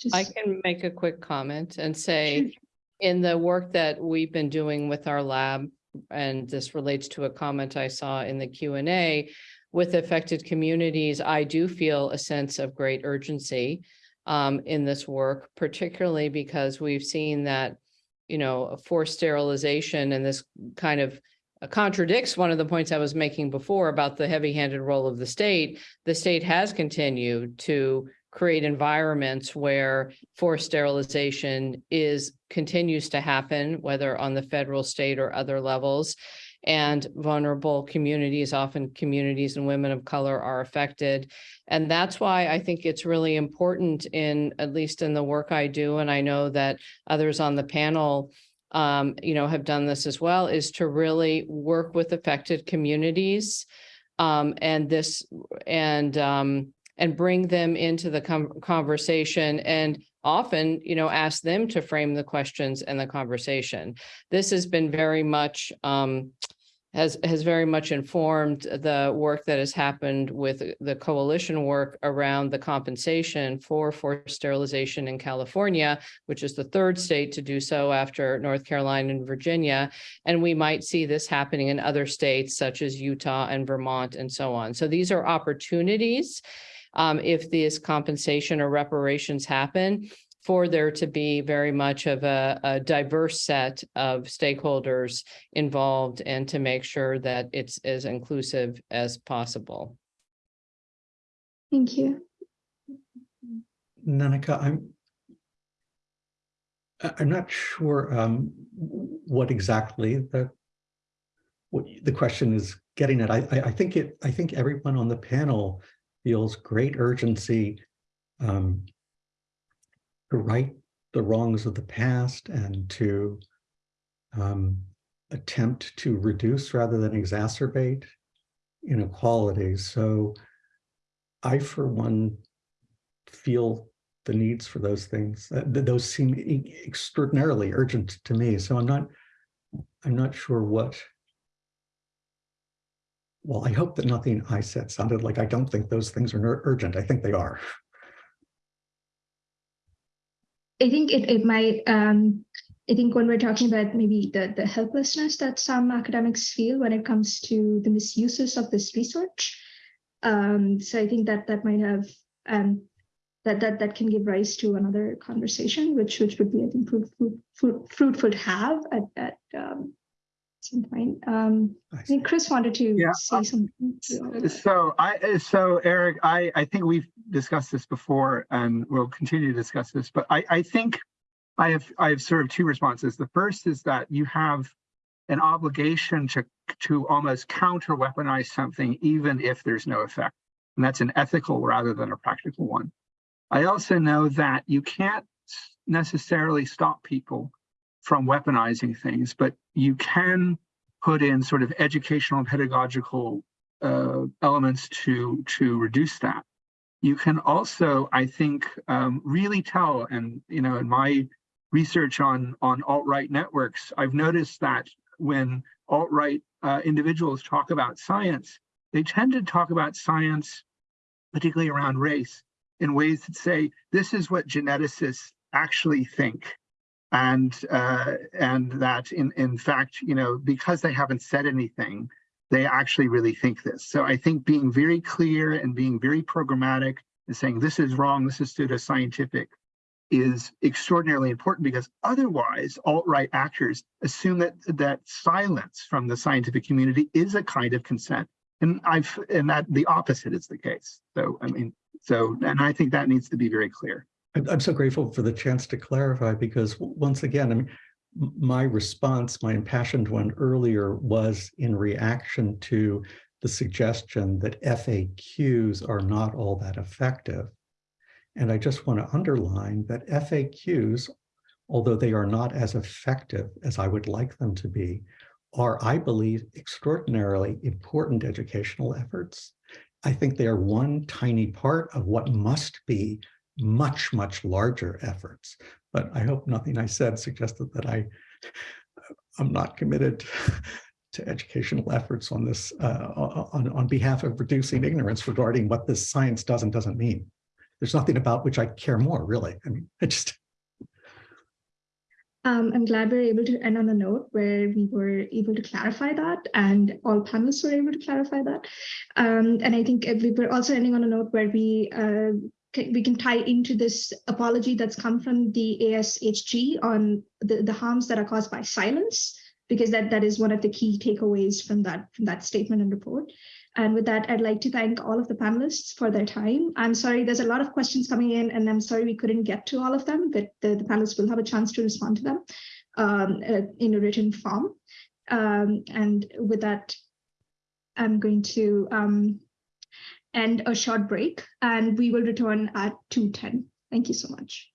C: just...
F: I can make a quick comment and say, in the work that we've been doing with our lab, and this relates to a comment I saw in the Q and A, with affected communities, I do feel a sense of great urgency um, in this work, particularly because we've seen that, you know, forced sterilization and this kind of contradicts one of the points I was making before about the heavy-handed role of the state. The state has continued to create environments where forced sterilization is continues to happen, whether on the federal, state, or other levels. And vulnerable communities, often communities and women of color are affected. And that's why I think it's really important in, at least in the work I do, and I know that others on the panel um, you know, have done this as well, is to really work with affected communities um, and this and um, and bring them into the conversation and often, you know, ask them to frame the questions and the conversation. This has been very much um, has has very much informed the work that has happened with the coalition work around the compensation for forced sterilization in California, which is the third state to do so after North Carolina and Virginia. And we might see this happening in other states such as Utah and Vermont and so on. So these are opportunities um, if these compensation or reparations happen for there to be very much of a, a, diverse set of stakeholders involved and to make sure that it's as inclusive as possible.
C: Thank you.
G: Nanika, I'm I'm not sure um, what exactly the what the question is getting at. I, I, I think it, I think everyone on the panel feels great urgency um, to right the wrongs of the past and to um, attempt to reduce rather than exacerbate inequalities. So I, for one, feel the needs for those things. Uh, th- those seem extraordinarily urgent to me. So I'm not, I'm not sure what. Well, I hope that nothing I said sounded like I don't think those things are urgent. I think they are. [LAUGHS]
C: I think it, it might, um, I think when we're talking about maybe the, the helplessness that some academics feel when it comes to the misuses of this research. Um, so I think that that might have, um, that, that, that can give rise to another conversation, which, which would be, I think, fruit, fruit, fruit, fruitful to have at, at, um, some point. Um,
G: I
C: I think Chris wanted to
E: Yeah,
C: say
E: uh,
C: something.
E: So I, so Erik, I, I think we've discussed this before and we'll continue to discuss this, but I, I think I have, I have sort of two responses. The first is that you have an obligation to, to almost counter weaponize something even if there's no effect. And that's an ethical rather than a practical one. I also know that you can't necessarily stop people from weaponizing things, but you can put in sort of educational and pedagogical uh, elements to to reduce that. You can also, I think, um, really tell, and you know, in my research on on alt-right networks, I've noticed that when alt-right uh, individuals talk about science, they tend to talk about science, particularly around race, in ways that say this is what geneticists actually think and uh, and that in in fact, you know, because they haven't said anything, they actually really think this. So I think being very clear and being very programmatic and saying this is wrong, this is pseudoscientific, is extraordinarily important because otherwise alt-right actors assume that that silence from the scientific community is a kind of consent. And I've and that the opposite is the case. So I mean, so and I think that needs to be very clear.
G: I'm, so grateful for the chance to clarify because once again, I mean, my response, my impassioned one earlier was in reaction to the suggestion that FAQs are not all that effective. And I just want to underline that FAQs, although they are not as effective as I would like them to be, are, I believe, extraordinarily important educational efforts. I think they are one tiny part of what must be much, much larger efforts. But I hope nothing I said suggested that I, I'm not committed to educational efforts on this, uh, on, on behalf of reducing ignorance regarding what this science does and doesn't mean. There's nothing about which I care more, really. I mean, I just,
C: Um, I'm glad we are able to end on a note where we were able to clarify that and all panelists were able to clarify that. Um, and I think we were also ending on a note where we uh, we can tie into this apology that's come from the ASHG on the, the harms that are caused by silence, because that, that is one of the key takeaways from that, from that statement and report. And with that, I'd like to thank all of the panelists for their time. I'm sorry, there's a lot of questions coming in, and I'm sorry we couldn't get to all of them, but the, the panelists will have a chance to respond to them um, uh, in a written form. Um, and with that, I'm going to um, end a short break, and we will return at 2.10. Thank you so much.